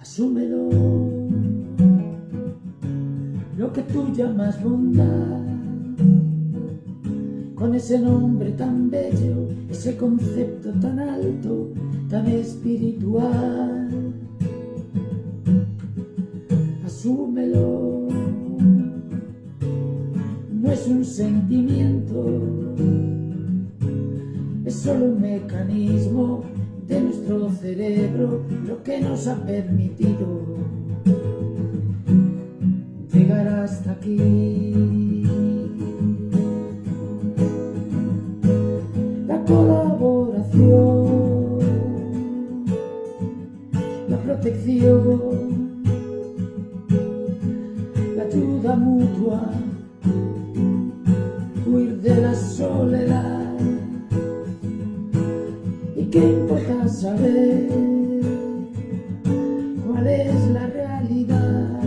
Asúmelo, lo que tú llamas bondad, con ese nombre tan bello, ese concepto tan alto, tan espiritual. No es un sentimiento, es solo un mecanismo de nuestro cerebro lo que nos ha permitido llegar hasta aquí. La colaboración, la protección, ayuda mutua, huir de la soledad. Qué importa saber cuál es la realidad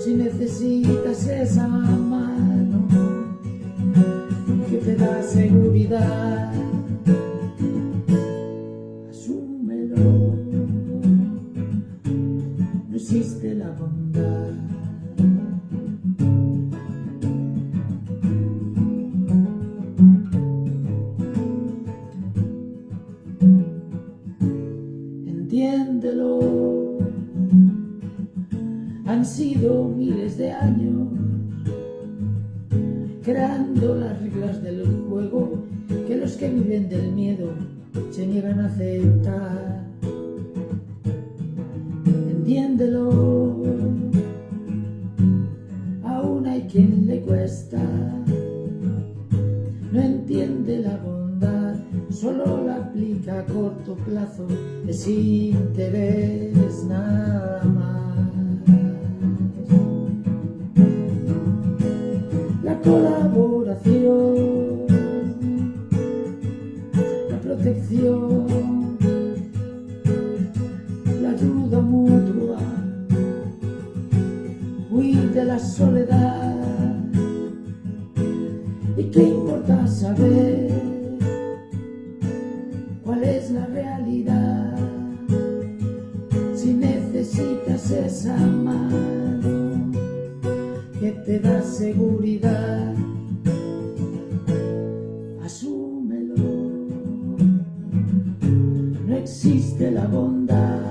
si necesitas esa mano que te da seguridad entiéndelo. Han sido miles de años creando las reglas del juego que los que viven del miedo se niegan a aceptar. Entiéndelo, aún hay quien le cuesta, no entiende la aplica a corto plazo desinterés nada más. La colaboración, la protección, la ayuda mutua, huir de la soledad. ¿Y qué importa saber que te da seguridad, asúmelo. No existe la bondad,